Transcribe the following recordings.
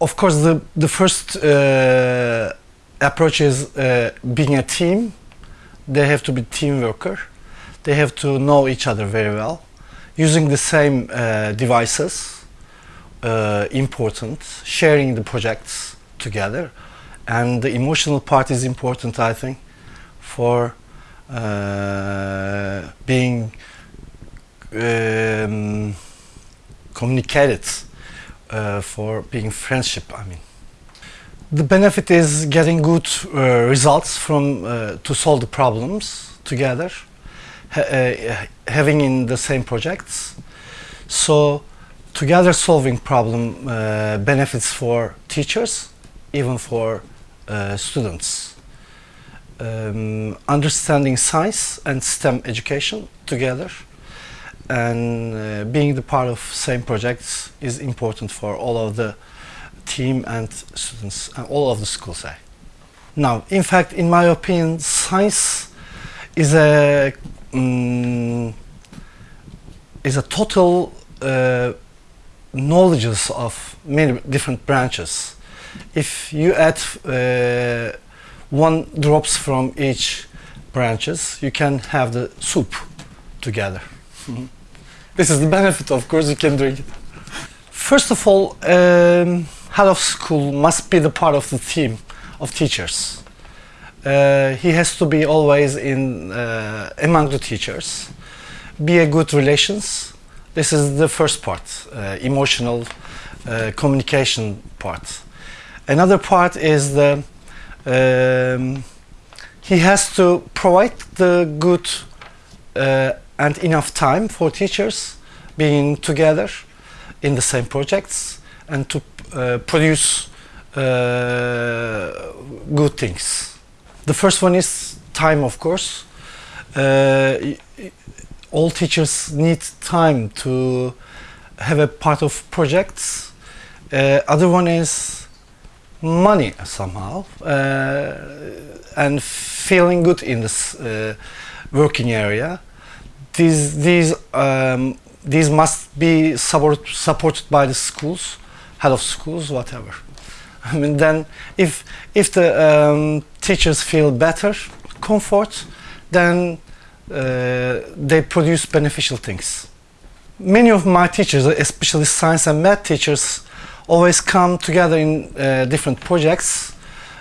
of course, the, the first uh, approach is uh, being a team. They have to be team worker. They have to know each other very well. Using the same uh, devices, uh, important. Sharing the projects together. And the emotional part is important, I think, for uh, being um, communicated uh, for being friendship I mean. The benefit is getting good uh, results from uh, to solve the problems together ha uh, having in the same projects. So together solving problem uh, benefits for teachers even for students. Um, understanding science and STEM education together and uh, being the part of same projects is important for all of the team and students and all of the schools. Eh? Now, in fact, in my opinion, science is a um, is a total uh, knowledges of many different branches. If you add uh, one drops from each branches, you can have the soup together. This is the benefit, of course, you can drink it. First of all, um, head of school must be the part of the team of teachers. Uh, he has to be always in uh, among the teachers, be a good relations. This is the first part, uh, emotional uh, communication part. Another part is the um, he has to provide the good uh, and enough time for teachers being together in the same projects and to uh, produce uh, good things. The first one is time, of course. Uh, all teachers need time to have a part of projects. Uh, other one is money somehow uh, and feeling good in this uh, working area these these um, these must be support, supported by the schools, head of schools, whatever. I mean, then if if the um, teachers feel better, comfort, then uh, they produce beneficial things. Many of my teachers, especially science and math teachers, always come together in uh, different projects,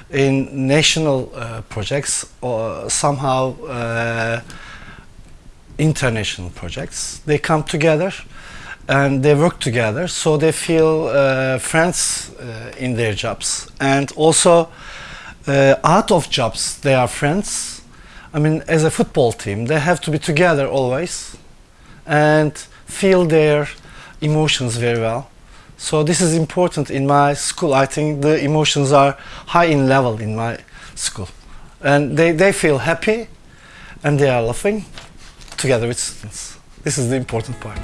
in national uh, projects, or somehow uh, international projects. They come together and they work together so they feel uh, friends uh, in their jobs. And also uh, out of jobs they are friends. I mean as a football team they have to be together always and feel their emotions very well. So this is important in my school. I think the emotions are high in level in my school. And they, they feel happy and they are laughing together with students. This is the important part.